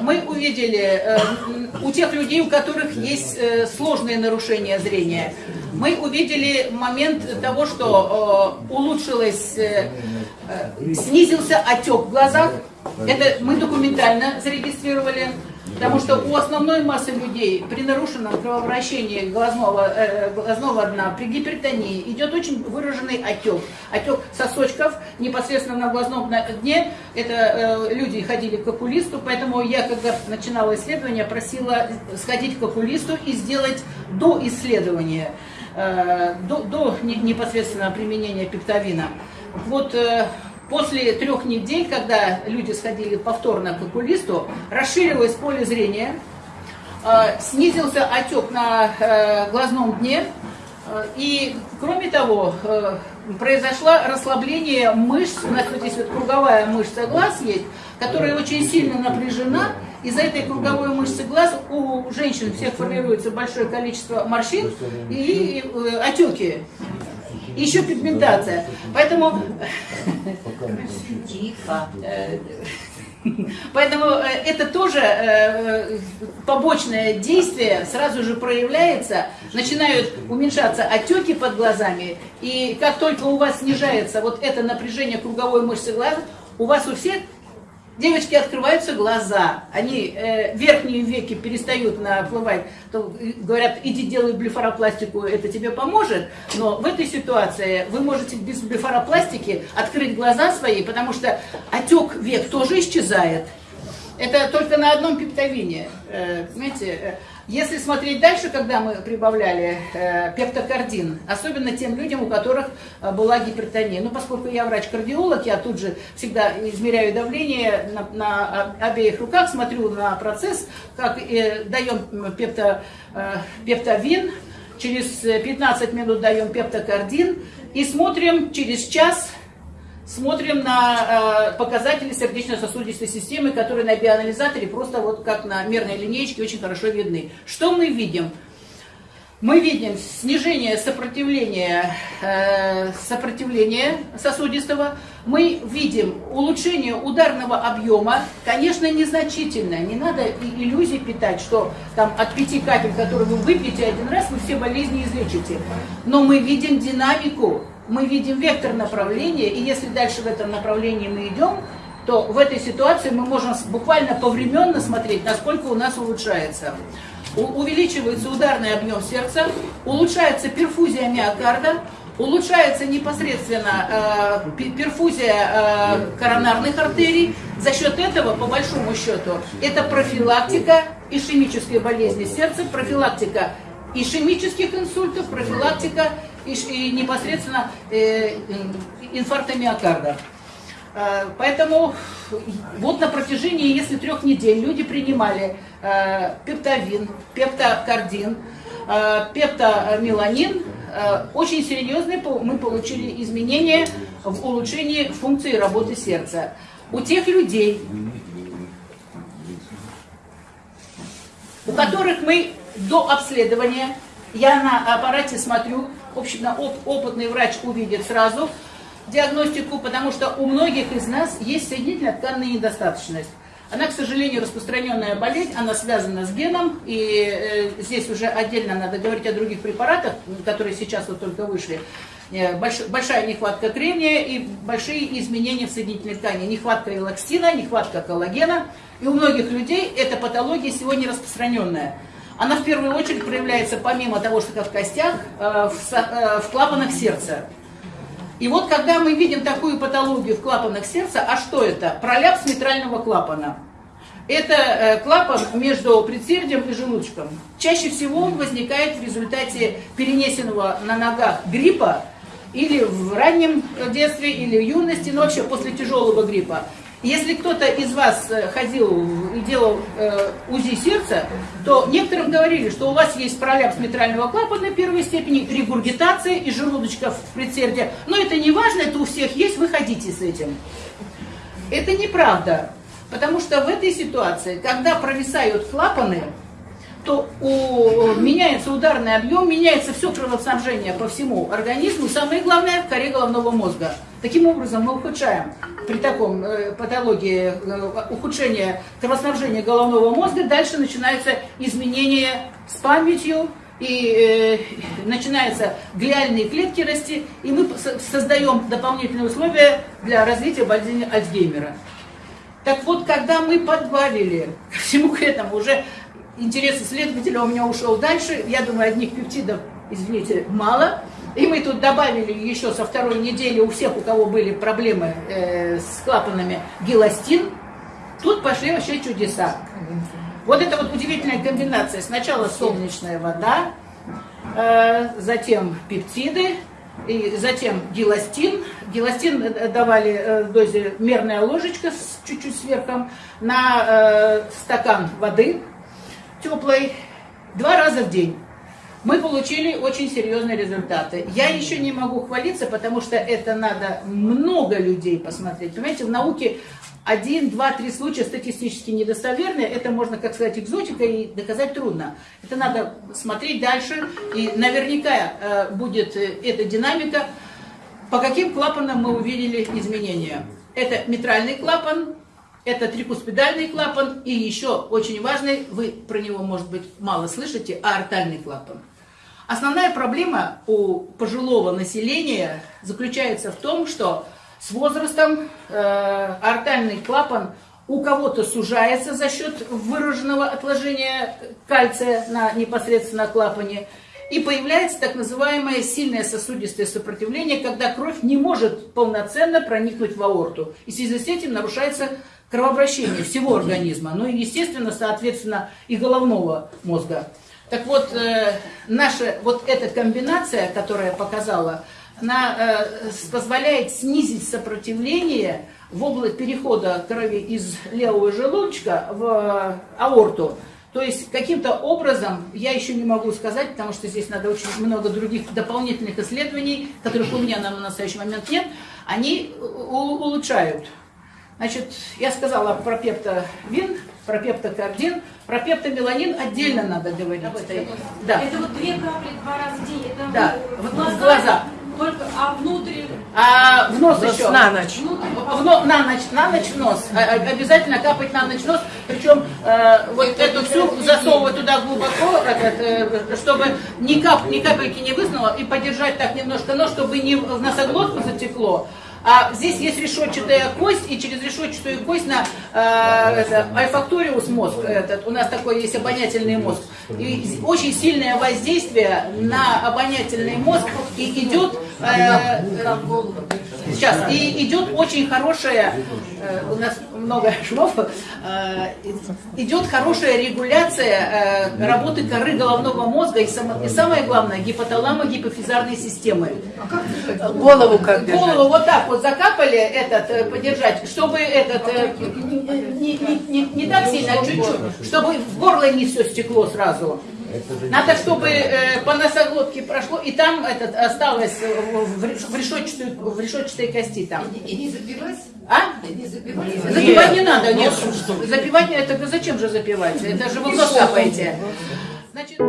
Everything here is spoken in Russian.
мы увидели у тех людей, у которых есть сложные нарушения зрения, мы увидели момент того, что улучшилось, снизился отек в глазах. Это мы документально зарегистрировали. Потому что у основной массы людей при нарушенном кровообращении глазного, э, глазного дна, при гипертонии идет очень выраженный отек. Отек сосочков непосредственно на глазном дне. Это э, люди ходили к окулисту, поэтому я, когда начинала исследование, просила сходить к окулисту и сделать до исследования, э, до, до непосредственно применения пептовина. Вот э, После трех недель, когда люди сходили повторно к окулисту, расширилось поле зрения, э, снизился отек на э, глазном дне, э, и, кроме того, произошло расслабление мышц, у нас вот здесь вот круговая мышца глаз есть, которая очень сильно напряжена, из-за этой круговой мышцы глаз у женщин всех формируется большое количество морщин и отеки еще пигментация. Поэтому... Тихо. Поэтому э, это тоже э, побочное действие сразу же проявляется, начинают уменьшаться отеки под глазами, и как только у вас снижается вот это напряжение круговой мышцы глаза, у вас у всех девочки открываются глаза, они э, верхние веки перестают наплывать, то говорят, иди делай блефаропластику, это тебе поможет, но в этой ситуации вы можете без блефаропластики открыть глаза свои, потому что отек век тоже исчезает. Это только на одном пептовине, э, понимаете, э, если смотреть дальше, когда мы прибавляли э, пептокардин, особенно тем людям, у которых э, была гипертония, ну, поскольку я врач-кардиолог, я тут же всегда измеряю давление на, на обеих руках, смотрю на процесс, как э, даем пепто, э, пептовин, через 15 минут даем пептокардин и смотрим через час смотрим на э, показатели сердечно-сосудистой системы, которые на биоанализаторе просто вот как на мерной линеечке очень хорошо видны. Что мы видим? Мы видим снижение сопротивления, э, сопротивления сосудистого, мы видим улучшение ударного объема, конечно, незначительное, не надо иллюзий питать, что там от пяти капель, которые вы выпьете один раз, вы все болезни излечите. Но мы видим динамику, мы видим вектор направления, и если дальше в этом направлении мы идем, то в этой ситуации мы можем буквально повременно смотреть, насколько у нас улучшается. У, увеличивается ударный объем сердца, улучшается перфузия миокарда, улучшается непосредственно э, перфузия э, коронарных артерий. За счет этого, по большому счету, это профилактика ишемической болезни сердца, профилактика ишемических инсультов, профилактика и, и непосредственно э, инфаркта миокарда. Э, поэтому вот на протяжении, если трех недель люди принимали э, пептовин, пептокардин, э, пептомеланин, э, очень серьезные мы получили изменения в улучшении функции работы сердца. У тех людей, у которых мы до обследования, я на аппарате смотрю, общем, оп опытный врач увидит сразу диагностику, потому что у многих из нас есть соединительно-тканная недостаточность. Она, к сожалению, распространенная болезнь, она связана с геном, и э, здесь уже отдельно надо говорить о других препаратах, которые сейчас вот только вышли. Э, больш, большая нехватка кремния и большие изменения в соединительной ткани. Нехватка элакстина, нехватка коллагена. И у многих людей эта патология сегодня распространенная. Она в первую очередь проявляется помимо того, что в костях, э, в, э, в клапанах сердца. И вот когда мы видим такую патологию в клапанах сердца, а что это? Проляпс митрального клапана. Это э, клапан между предсердием и желудочком. Чаще всего он возникает в результате перенесенного на ногах гриппа или в раннем детстве, или в юности, но вообще после тяжелого гриппа. Если кто-то из вас э, ходил и делал э, УЗИ сердца, то некоторым говорили, что у вас есть пролапс митрального клапана первой степени, регургитация и желудочка в предсердии. Но это не важно, это у всех есть, вы ходите с этим. Это неправда. Потому что в этой ситуации, когда провисают клапаны, то у, меняется ударный объем, меняется все кровоснабжение по всему организму, самое главное, в коре головного мозга. Таким образом, мы ухудшаем при таком э, патологии э, ухудшения кровоснабжения головного мозга, дальше начинаются изменения с памятью, и э, начинаются глиальные клетки расти, и мы создаем дополнительные условия для развития болезни Альцгеймера. Так вот, когда мы подбавили ко всему к этому, уже интерес исследователя у меня ушел дальше, я думаю, одних пептидов, извините, мало, и мы тут добавили еще со второй недели у всех, у кого были проблемы э, с клапанами, геластин, тут пошли вообще чудеса. Вот это вот удивительная комбинация. Сначала солнечная вода, э, затем пептиды, и затем геластин. Геластин э, давали э, в дозе мерная ложечка с чуть-чуть сверхом на э, стакан воды теплой два раза в день. Мы получили очень серьезные результаты. Я еще не могу хвалиться, потому что это надо много людей посмотреть. Понимаете, в науке один, два, три случая статистически недостоверные, это можно, как сказать, экзотика и доказать трудно. Это надо смотреть дальше, и наверняка э, будет э, эта динамика. По каким клапанам мы увидели изменения? Это митральный клапан, это трикуспидальный клапан, и еще очень важный, вы про него, может быть, мало слышите, аортальный клапан. Основная проблема у пожилого населения заключается в том, что с возрастом э, артальный клапан у кого-то сужается за счет выраженного отложения кальция на непосредственно клапане, и появляется так называемое сильное сосудистое сопротивление, когда кровь не может полноценно проникнуть в аорту. И в связи с этим нарушается кровообращение всего организма, ну и, естественно, соответственно, и головного мозга. Так вот, э, наша вот эта комбинация, которая показала, она э, позволяет снизить сопротивление в область перехода крови из левого желудочка в аорту. То есть каким-то образом, я еще не могу сказать, потому что здесь надо очень много других дополнительных исследований, которых у меня на настоящий момент нет, они улучшают. Значит, я сказала про пептовин, про пептокардин, про пептомеланин отдельно надо говорить. Это, да. это вот две капли два раза в день, это да. в глаза. В глаза. Только, а внутрь? А в нос, нос еще. На ночь. В, но, на ночь, на ночь в нос. А, а, обязательно капать на ночь в нос. Причем э, вот это эту всю засовывать туда глубоко, э, чтобы ни, кап, ни капельки не выснуло, и подержать так немножко нос, чтобы не в носоглотку затекло, а здесь есть решетчатая кость, и через решетчатую кость на э, это, альфакториус мозг, этот, у нас такой есть обонятельный мозг, и очень сильное воздействие на обонятельный мозг и идет э, сейчас и идет очень хорошая э, у нас много швов э, идет хорошая регуляция э, работы коры головного мозга и, само, и самое главное гипоталамо гипофизарной системы. Голову как держать? голову вот так вот закапали этот э, подержать чтобы этот э, не, не, не, не так сильно а чуть-чуть чтобы в горло не все стекло сразу надо, чтобы э, по носоглотке прошло, и там этот осталось в, в, решетчатой, в решетчатой кости там. И, не запивать? А? не запивать? Запивать не надо, нет. Запивать, это зачем же запивать? Это же вы в нос капаете. Значит...